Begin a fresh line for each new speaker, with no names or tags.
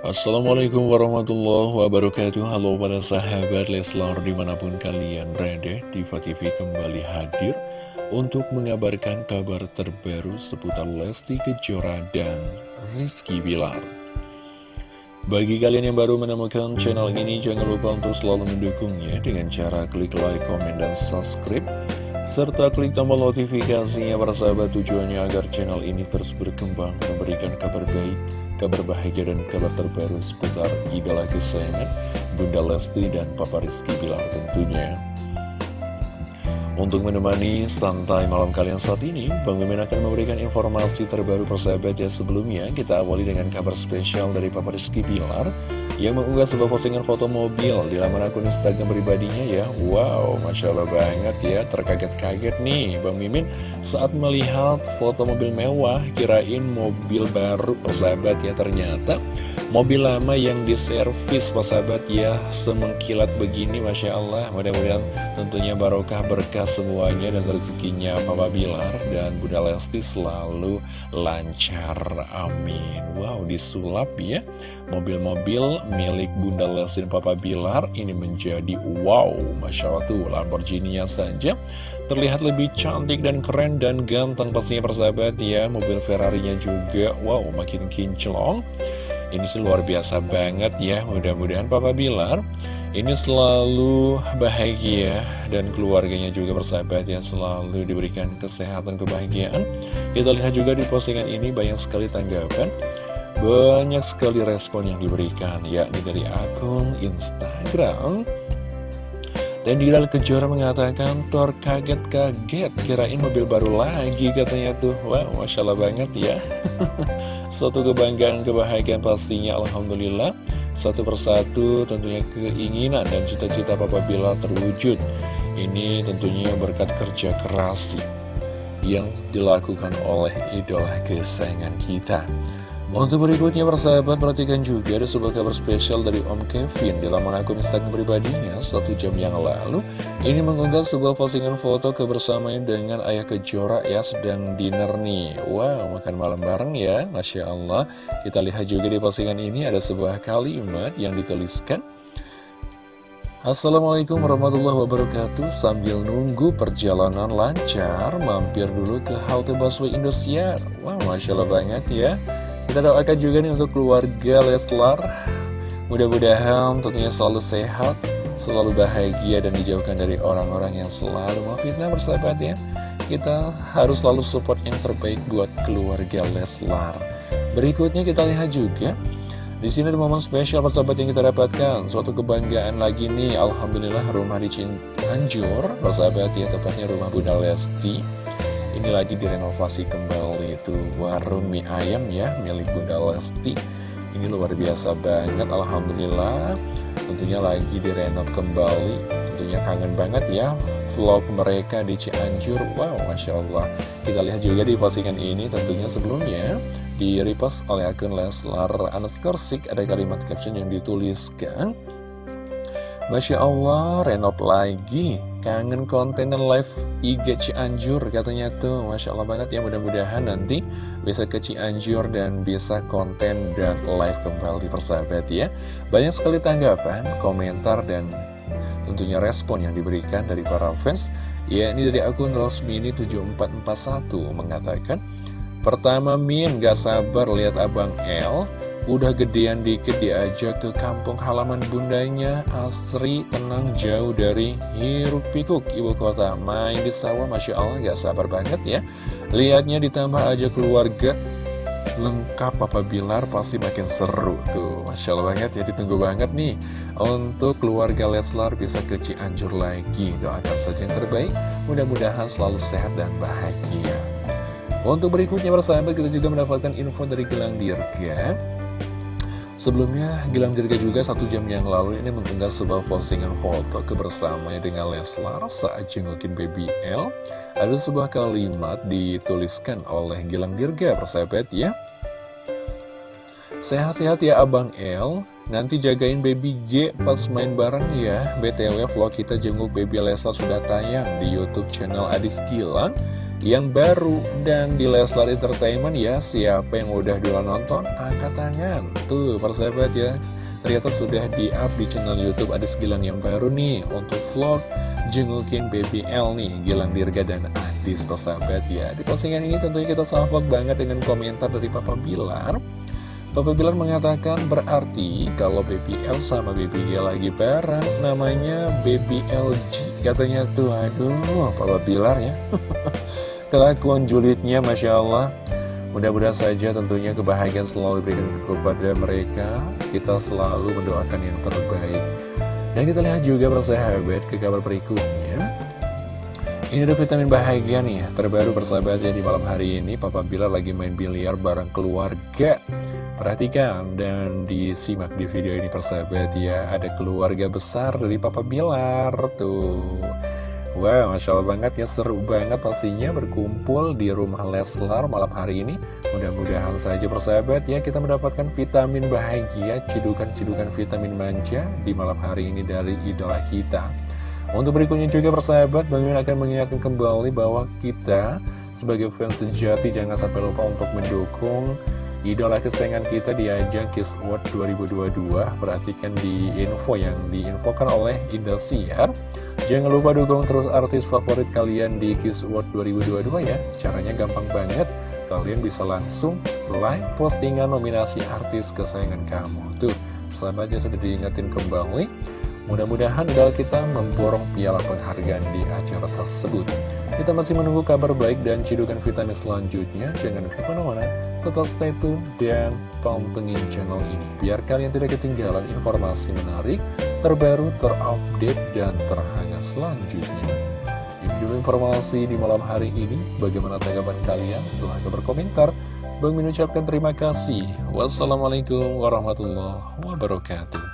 Assalamualaikum warahmatullahi wabarakatuh. Halo para sahabat Leslar di mana pun kalian berada Diva TV kembali hadir Untuk mengabarkan kabar terbaru seputar Lesti Kejora dan Rizky Bilar. Bagi kalian yang baru menemukan channel ini Jangan lupa untuk selalu mendukungnya Dengan cara klik like, komen, dan subscribe serta klik tombol notifikasinya para sahabat tujuannya agar channel ini terus berkembang memberikan kabar baik kabar bahagia dan kabar terbaru seputar idola kesayangan Bunda Lesti dan Papa Rizky Bilar tentunya. Untuk menemani santai malam kalian saat ini, Bang Mimin akan memberikan informasi terbaru persahabat ya sebelumnya. Kita awali dengan kabar spesial dari Papa Rizky Bilar yang mengunggah sebuah postingan foto mobil di laman akun Instagram pribadinya ya. Wow, Masya Allah banget ya, terkaget-kaget nih Bang Mimin saat melihat foto mobil mewah, kirain mobil baru persahabat ya. Ternyata mobil lama yang diservis persahabat ya, semengkilat begini Masya Allah. Mudah-mudahan tentunya barokah berkah semuanya dan rezekinya Papa Bilar dan Bunda Lesti selalu lancar. Amin. Wow, disulap ya. Mobil-mobil milik Bunda Lesti dan Papa Bilar ini menjadi wow. Masya Allah tuh Lamborghini-nya saja terlihat lebih cantik dan keren dan ganteng pastinya persahabat ya. Mobil Ferrari-nya juga wow makin kinclong. Ini sih luar biasa banget ya Mudah-mudahan Papa Bilar Ini selalu bahagia Dan keluarganya juga bersahabat ya Selalu diberikan kesehatan kebahagiaan Kita lihat juga di postingan ini Banyak sekali tanggapan Banyak sekali respon yang diberikan Yakni dari akun Instagram dan Dilal Kejora mengatakan, Tor kaget-kaget, kirain mobil baru lagi katanya tuh. Wah, Masya Allah banget ya. Suatu kebanggaan, kebahagiaan pastinya, Alhamdulillah. Satu persatu tentunya keinginan dan cita-cita Papa Bilal terwujud. Ini tentunya berkat kerja keras yang dilakukan oleh idola kesayangan kita. Untuk berikutnya persahabat perhatikan juga ada sebuah kabar spesial dari Om Kevin di laman akun Instagram pribadinya. Satu jam yang lalu ini mengunggah sebuah postingan foto kebersamaan dengan ayah kejora ya sedang dinner nih. Wow makan malam bareng ya Masya Allah. Kita lihat juga di postingan ini ada sebuah kalimat yang dituliskan. Assalamualaikum warahmatullahi wabarakatuh. Sambil nunggu perjalanan lancar Mampir dulu ke halte busway Indosiar. Wow Masya Allah banget ya kita doakan juga nih untuk keluarga Leslar. Mudah-mudahan tentunya selalu sehat Selalu bahagia dan dijauhkan dari orang-orang yang selalu memfitnah bersahabat ya. Kita harus selalu support yang terbaik buat keluarga Leslar. Berikutnya kita lihat juga di sini ada momen spesial persahabat yang kita dapatkan. Suatu kebanggaan lagi nih Alhamdulillah rumah di Cianjur Persahabat ya tepatnya rumah Bunda Lesti. Ini lagi direnovasi kembali itu warung mie ayam ya milik Bunda Lesti. Ini luar biasa banget Alhamdulillah. Tentunya lagi direnov kembali. Tentunya kangen banget ya vlog mereka di Cianjur. Wow Masya Allah. Kita lihat juga di postingan ini tentunya sebelumnya di repost oleh akun Leslar Anaskorsik ada kalimat caption yang dituliskan Masya Allah, renov lagi. Kangen konten live IG Cianjur katanya tuh. Masya Allah banget ya, mudah-mudahan nanti bisa ke Cianjur dan bisa konten dan live kembali persahabat ya. Banyak sekali tanggapan, komentar, dan tentunya respon yang diberikan dari para fans. Ya, ini dari akun Rosmini7441 mengatakan, Pertama Min gak sabar lihat Abang L Udah gedean dikit diajak ke kampung halaman bundanya. Asri tenang jauh dari hiruk pikuk ibu kota. Main di sawah Masya Allah gak sabar banget ya. Lihatnya ditambah aja keluarga. Lengkap Papa Bilar pasti makin seru tuh. Masya Allah banget ya ditunggu banget nih. Untuk keluarga Leslar bisa ke Cianjur lagi. Doakan saja yang terbaik. Mudah-mudahan selalu sehat dan bahagia. Untuk berikutnya persahabat kita juga mendapatkan info dari Gelang Dirga Sebelumnya, Gilang Dirga juga satu jam yang lalu ini mengunggah sebuah postingan foto kebersamaan dengan Leslar saat jengukin baby L. Ada sebuah kalimat dituliskan oleh Gilang Dirga, persahabat ya. Sehat-sehat ya Abang L, nanti jagain baby G pas main bareng ya. BTW vlog kita jenguk baby Leslar sudah tayang di Youtube channel Adis Gilang. Yang baru. Dan di Leslar Entertainment ya siapa yang udah duluan nonton angkat tangan. Tuh persahabat ya. Ternyata sudah di up di channel YouTube ada Gilang yang baru nih untuk vlog jengukin baby L nih Gilang Dirga dan Adis persahabat ya. Di postingan ini tentunya kita salvok banget dengan komentar dari Papa Bilar. Papa Bilar mengatakan berarti kalau Baby L sama Baby G lagi bareng namanya Baby LG katanya tuh aduh Papa Bilar ya? Kelakuan julidnya Masya Allah. Mudah-mudahan saja tentunya kebahagiaan selalu diberikan kepada mereka. Kita selalu mendoakan yang terbaik. Dan kita lihat juga persahabat ke kabar berikutnya. Ini ada vitamin bahagia nih, terbaru persahabat ya di malam hari ini. Papa Bila lagi main biliar bareng keluarga Perhatikan dan disimak di video ini persahabat ya. Ada keluarga besar dari Papa Bilar tuh. Wow, Masya Allah banget ya, seru banget pastinya berkumpul di rumah Leslar malam hari ini. Mudah-mudahan saja persahabat ya kita mendapatkan vitamin bahagia, cidukan-cidukan vitamin manja di malam hari ini dari idola kita. Untuk berikutnya juga persahabat, Bang akan mengingatkan kembali bahwa kita sebagai fans sejati jangan sampai lupa untuk mendukung idola kesayangan kita di ajang Kiss Award 2022. Perhatikan di info yang diinfokan oleh Indosiar. Jangan lupa dukung terus artis favorit kalian di Kiss Award 2022 ya. Caranya gampang banget. Kalian bisa langsung like postingan nominasi artis kesayangan kamu. Tuh, sahabatnya sudah diingetin kembali. Mudah-mudahan idola kita memborong piala penghargaan di acara tersebut. Kita masih menunggu kabar baik dan cidukan vitamin selanjutnya. Jangan ke mana-mana, tetap stay tune dan pantengin channel ini. Biar kalian tidak ketinggalan informasi menarik, terbaru, terupdate, dan terhangat selanjutnya. Ini dulu informasi di malam hari ini. Bagaimana tanggapan kalian? Silahkan berkomentar. Bang mengucapkan terima kasih. Wassalamualaikum warahmatullahi wabarakatuh.